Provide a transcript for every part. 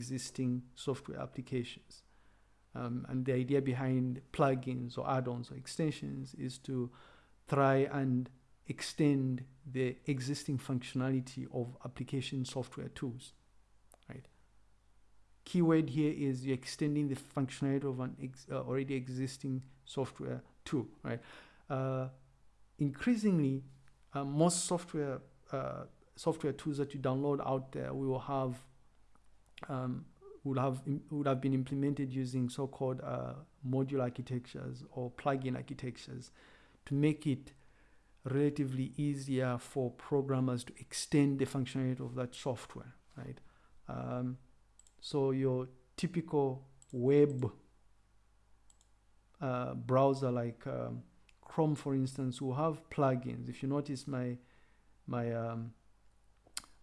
existing software applications. Um, and the idea behind plugins or add-ons or extensions is to try and extend the existing functionality of application software tools, right? Keyword here is you're extending the functionality of an ex uh, already existing software tool, right? Uh, increasingly, uh, most software uh, software tools that you download out there will have um, would have would have been implemented using so-called uh, module architectures or plugin architectures to make it relatively easier for programmers to extend the functionality of that software, right? Um, so your typical web uh, browser like um, Chrome, for instance, will have plugins. If you notice my my um,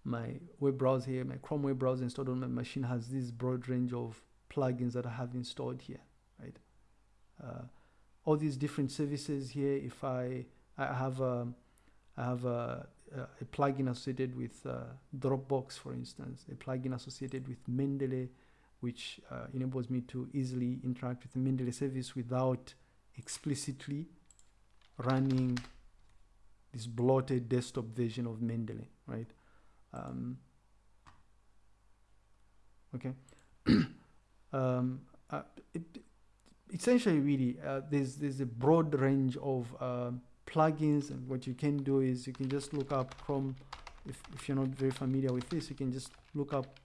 my web browser here, my Chrome web browser installed on my machine has this broad range of plugins that I have installed here, right? Uh, all these different services here, if I, I have a, I have a, a plugin associated with uh, Dropbox, for instance, a plugin associated with Mendeley, which uh, enables me to easily interact with the Mendeley service without explicitly running this bloated desktop version of Mendeley, right? Um, okay. um, uh, it, essentially, really, uh, there's there's a broad range of uh, plugins, and what you can do is you can just look up Chrome. If if you're not very familiar with this, you can just look up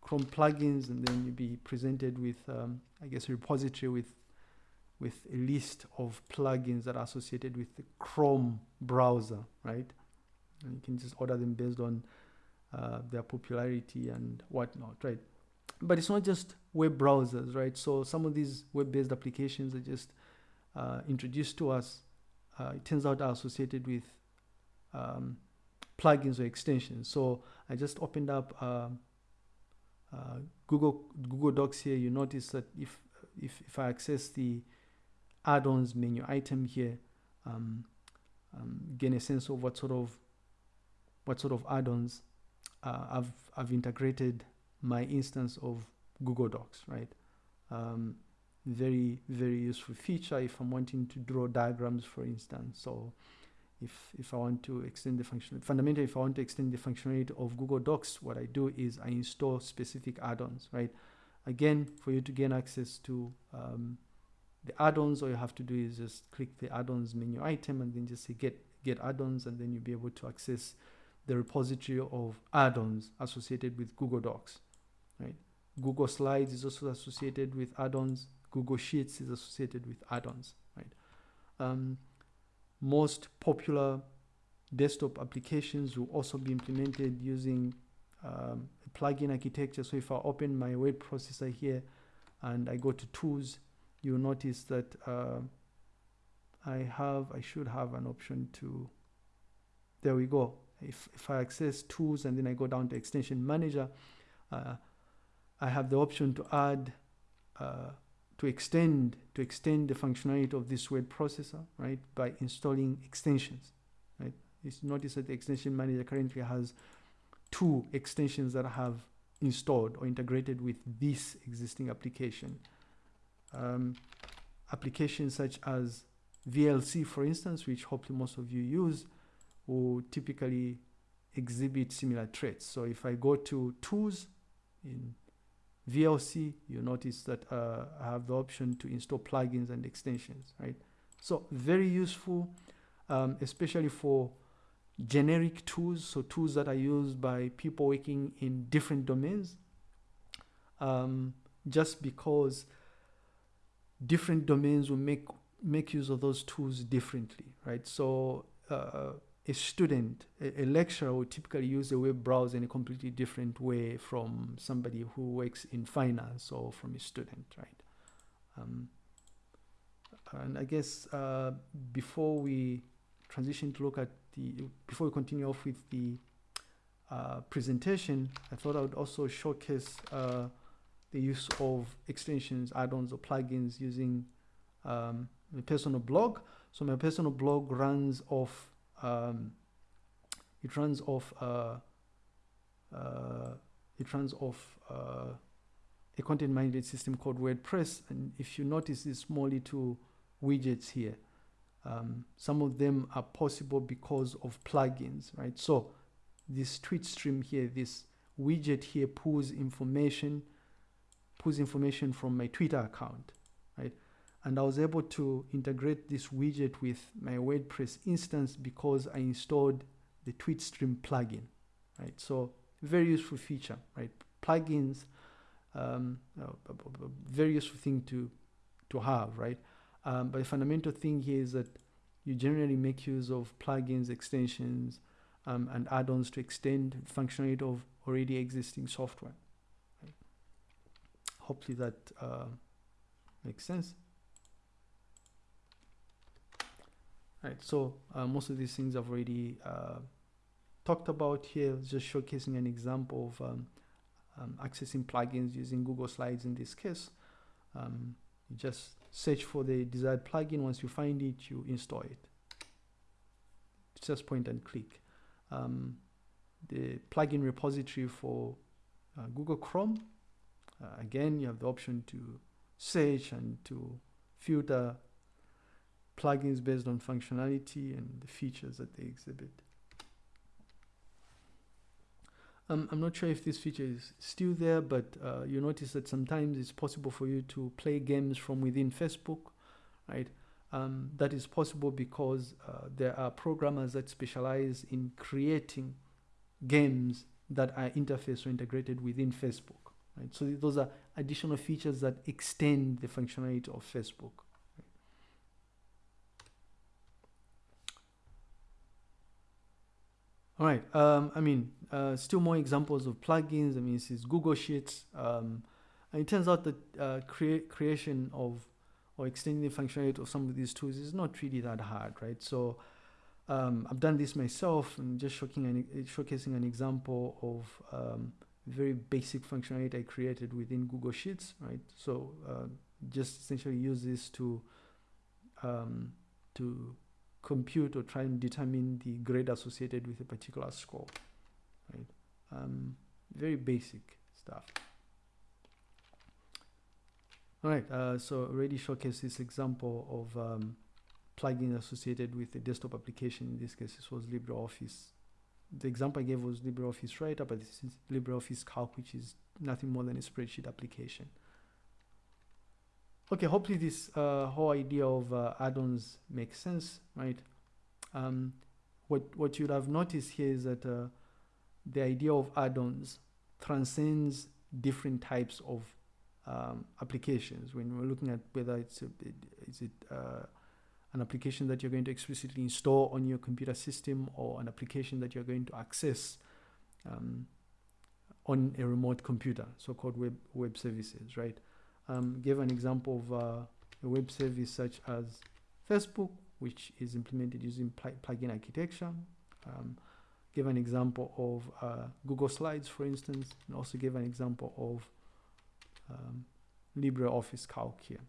Chrome plugins, and then you'll be presented with, um, I guess, a repository with with a list of plugins that are associated with the Chrome browser, right? And you can just order them based on uh, their popularity and whatnot, right? But it's not just web browsers, right? So some of these web-based applications are just uh, introduced to us. Uh, it turns out are associated with um, plugins or extensions. So I just opened up um, uh, Google Google Docs here. You notice that if if if I access the add-ons menu item here, um, um, gain a sense of what sort of what sort of add-ons uh, I've, I've integrated my instance of Google Docs, right? Um, very, very useful feature if I'm wanting to draw diagrams, for instance. So if, if I want to extend the function, fundamentally, if I want to extend the functionality of Google Docs, what I do is I install specific add-ons, right? Again, for you to gain access to um, the add-ons, all you have to do is just click the add-ons menu item and then just say get, get add-ons and then you'll be able to access the repository of add-ons associated with Google Docs, right? Google Slides is also associated with add-ons. Google Sheets is associated with add-ons, right? Um, most popular desktop applications will also be implemented using um, a plugin architecture. So if I open my word processor here and I go to tools, you'll notice that uh, I have, I should have an option to, there we go if, if I access tools and then I go down to extension manager, uh, I have the option to add, uh, to extend, to extend the functionality of this word processor, right, by installing extensions, right? It's notice that the extension manager currently has two extensions that I have installed or integrated with this existing application. Um, applications such as VLC, for instance, which hopefully most of you use, will typically exhibit similar traits. So if I go to tools in VLC, you notice that uh, I have the option to install plugins and extensions, right? So very useful, um, especially for generic tools, so tools that are used by people working in different domains, um, just because different domains will make make use of those tools differently, right? So uh, a student, a, a, lecturer would typically use a web browser in a completely different way from somebody who works in finance or from a student, right? Um, and I guess uh, before we transition to look at the, before we continue off with the uh, presentation, I thought I would also showcase uh, the use of extensions, add-ons or plugins using um, a personal blog. So my personal blog runs off um, it runs off uh, uh, it runs off uh, a content management system called WordPress. And if you notice these small little widgets here, um, some of them are possible because of plugins, right? So this tweet stream here, this widget here pulls information, pulls information from my Twitter account? And I was able to integrate this widget with my WordPress instance because I installed the TweetStream plugin, right? So very useful feature, right? Plugins, um, very useful thing to to have, right? Um, but the fundamental thing here is that you generally make use of plugins, extensions, um, and add-ons to extend functionality of already existing software. Right? Hopefully that uh, makes sense. Right, so uh, most of these things I've already uh, talked about here, just showcasing an example of um, um, accessing plugins using Google Slides in this case. Um, you just search for the desired plugin. Once you find it, you install it. Just point and click. Um, the plugin repository for uh, Google Chrome. Uh, again, you have the option to search and to filter plugins based on functionality and the features that they exhibit. Um, I'm not sure if this feature is still there, but uh, you notice that sometimes it's possible for you to play games from within Facebook, right? Um, that is possible because uh, there are programmers that specialize in creating games that are interfaced or integrated within Facebook, right? So those are additional features that extend the functionality of Facebook. All right. Um, I mean, uh, still more examples of plugins. I mean, this is Google Sheets. Um, and it turns out that uh, crea creation of or extending the functionality of some of these tools is not really that hard, right? So um, I've done this myself and just showcasing an, showcasing an example of um, very basic functionality I created within Google Sheets, right? So uh, just essentially use this to um, to compute or try and determine the grade associated with a particular score, right? Um, very basic stuff. All right, uh, so already showcased this example of um, plugin associated with a desktop application. In this case, this was LibreOffice. The example I gave was LibreOffice Writer, but this is LibreOffice Calc, which is nothing more than a spreadsheet application. Okay, hopefully this uh, whole idea of uh, add-ons makes sense, right? Um, what, what you'd have noticed here is that uh, the idea of add-ons transcends different types of um, applications. When we're looking at whether it's a, is it uh, an application that you're going to explicitly install on your computer system or an application that you're going to access um, on a remote computer, so-called web web services, right? Um, gave an example of uh, a web service such as Facebook, which is implemented using pl plugin architecture. Um, gave an example of uh, Google Slides, for instance, and also gave an example of um, LibreOffice Calc here.